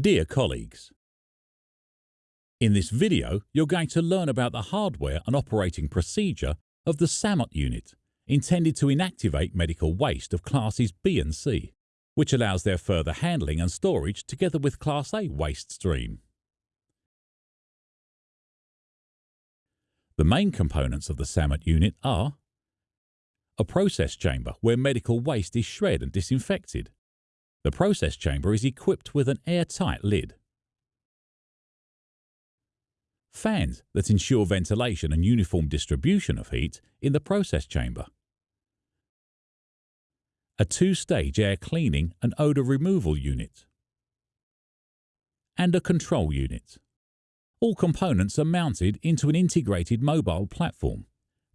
Dear colleagues, in this video you're going to learn about the hardware and operating procedure of the SAMOT unit intended to inactivate medical waste of classes B and C, which allows their further handling and storage together with Class A waste stream. The main components of the SAMOT unit are a process chamber where medical waste is shred and disinfected, the process chamber is equipped with an airtight lid. Fans that ensure ventilation and uniform distribution of heat in the process chamber. A two-stage air cleaning and odour removal unit. And a control unit. All components are mounted into an integrated mobile platform.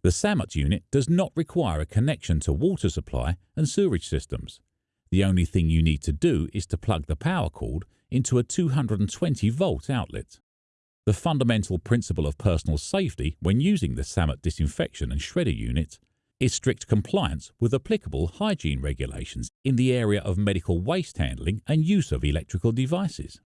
The SAMOT unit does not require a connection to water supply and sewerage systems the only thing you need to do is to plug the power cord into a 220 volt outlet. The fundamental principle of personal safety when using the SAMOT disinfection and shredder unit is strict compliance with applicable hygiene regulations in the area of medical waste handling and use of electrical devices.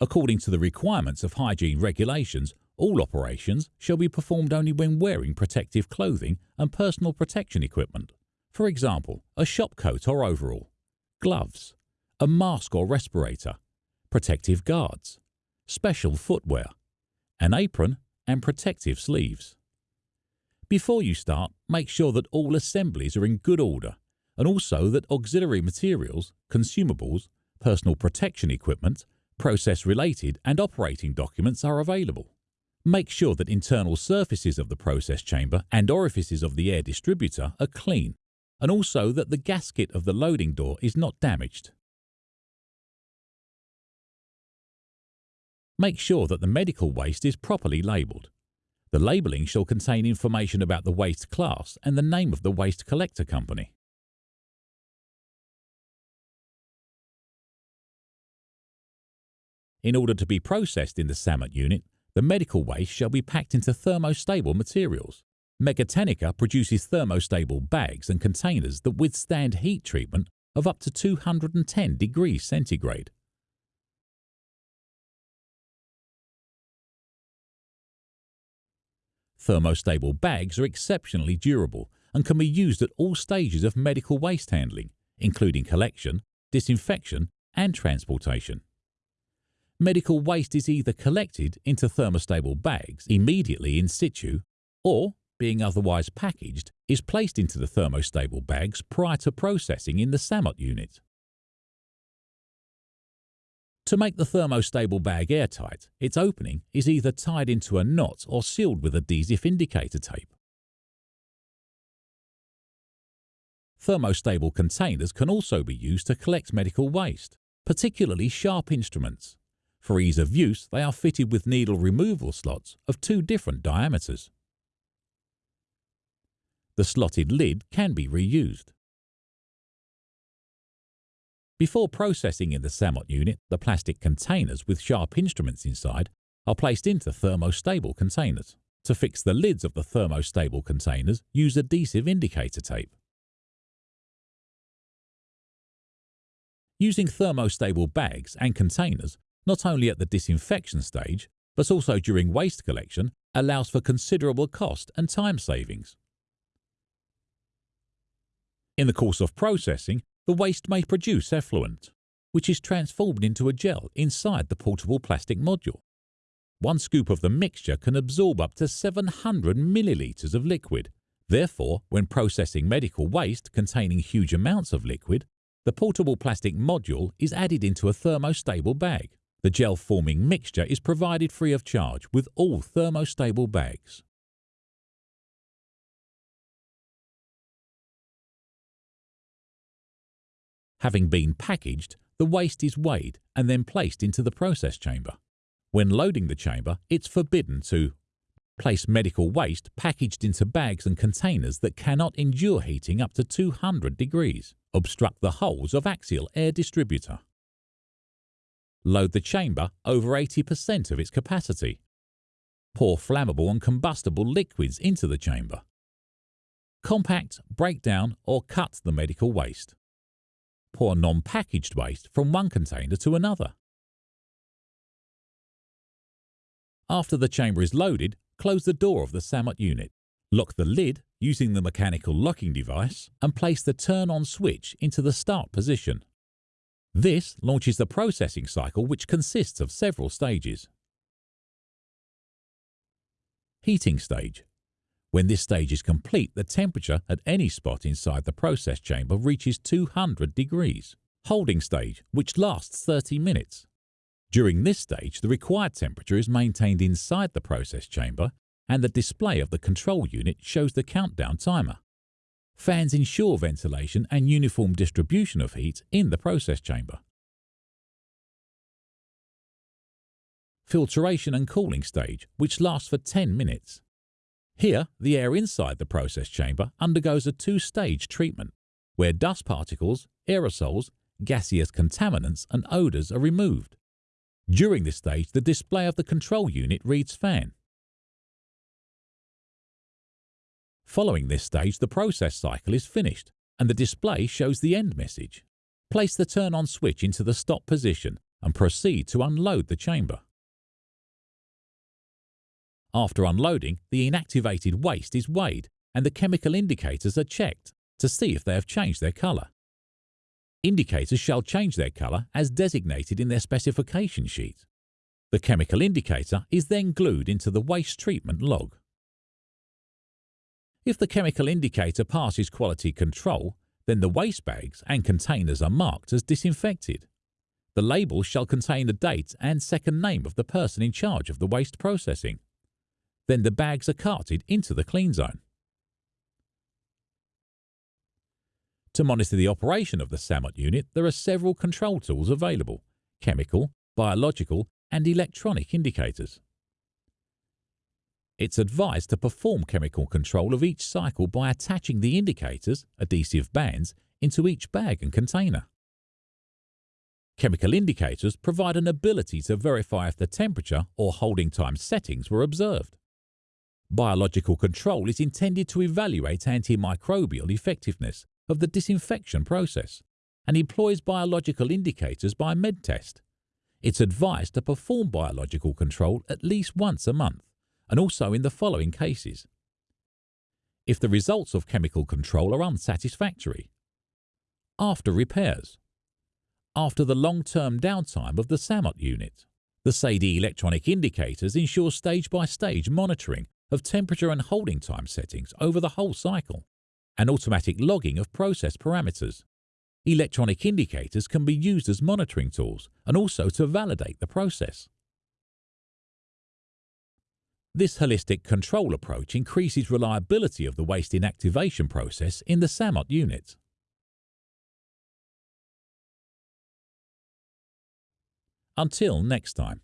According to the requirements of hygiene regulations, all operations shall be performed only when wearing protective clothing and personal protection equipment. For example, a shop coat or overall, gloves, a mask or respirator, protective guards, special footwear, an apron and protective sleeves. Before you start, make sure that all assemblies are in good order and also that auxiliary materials, consumables, personal protection equipment, process-related and operating documents are available. Make sure that internal surfaces of the process chamber and orifices of the air distributor are clean and also that the gasket of the loading door is not damaged. Make sure that the medical waste is properly labelled. The labelling shall contain information about the waste class and the name of the waste collector company. In order to be processed in the SAMOT unit, the medical waste shall be packed into thermostable materials. Megatechnica produces thermostable bags and containers that withstand heat treatment of up to 210 degrees centigrade. Thermostable bags are exceptionally durable and can be used at all stages of medical waste handling, including collection, disinfection and transportation. Medical waste is either collected into thermostable bags immediately in situ or being otherwise packaged, is placed into the thermostable bags prior to processing in the SAMOT unit. To make the thermostable bag airtight, its opening is either tied into a knot or sealed with adhesive indicator tape. Thermostable containers can also be used to collect medical waste, particularly sharp instruments. For ease of use, they are fitted with needle removal slots of two different diameters. The slotted lid can be reused. Before processing in the SAMOT unit, the plastic containers with sharp instruments inside are placed into thermostable containers. To fix the lids of the thermostable containers, use adhesive indicator tape. Using thermostable bags and containers, not only at the disinfection stage, but also during waste collection, allows for considerable cost and time savings. In the course of processing, the waste may produce effluent, which is transformed into a gel inside the portable plastic module. One scoop of the mixture can absorb up to 700 millilitres of liquid. Therefore, when processing medical waste containing huge amounts of liquid, the portable plastic module is added into a thermostable bag. The gel-forming mixture is provided free of charge with all thermostable bags. Having been packaged, the waste is weighed and then placed into the process chamber. When loading the chamber, it's forbidden to place medical waste packaged into bags and containers that cannot endure heating up to 200 degrees, obstruct the holes of axial air distributor. Load the chamber over 80% of its capacity. Pour flammable and combustible liquids into the chamber. Compact, break down or cut the medical waste transport non packaged waste from one container to another. After the chamber is loaded, close the door of the SAMOT unit, lock the lid using the mechanical locking device, and place the turn on switch into the start position. This launches the processing cycle, which consists of several stages. Heating stage when this stage is complete, the temperature at any spot inside the process chamber reaches 200 degrees. Holding stage, which lasts 30 minutes. During this stage, the required temperature is maintained inside the process chamber and the display of the control unit shows the countdown timer. Fans ensure ventilation and uniform distribution of heat in the process chamber. Filtration and cooling stage, which lasts for 10 minutes. Here, the air inside the process chamber undergoes a two-stage treatment, where dust particles, aerosols, gaseous contaminants and odours are removed. During this stage, the display of the control unit reads fan. Following this stage, the process cycle is finished and the display shows the end message. Place the turn-on switch into the stop position and proceed to unload the chamber. After unloading, the inactivated waste is weighed and the chemical indicators are checked to see if they have changed their colour. Indicators shall change their colour as designated in their specification sheet. The chemical indicator is then glued into the waste treatment log. If the chemical indicator passes quality control, then the waste bags and containers are marked as disinfected. The label shall contain the date and second name of the person in charge of the waste processing. Then the bags are carted into the clean zone. To monitor the operation of the SAMOT unit, there are several control tools available, chemical, biological and electronic indicators. It's advised to perform chemical control of each cycle by attaching the indicators, adhesive bands, into each bag and container. Chemical indicators provide an ability to verify if the temperature or holding time settings were observed. Biological control is intended to evaluate antimicrobial effectiveness of the disinfection process and employs biological indicators by MedTest. It's advised to perform biological control at least once a month and also in the following cases. If the results of chemical control are unsatisfactory, after repairs, after the long-term downtime of the SAMOT unit. The SAIDI electronic indicators ensure stage-by-stage -stage monitoring of temperature and holding time settings over the whole cycle, and automatic logging of process parameters. Electronic indicators can be used as monitoring tools and also to validate the process. This holistic control approach increases reliability of the waste inactivation process in the SAMOT unit. Until next time.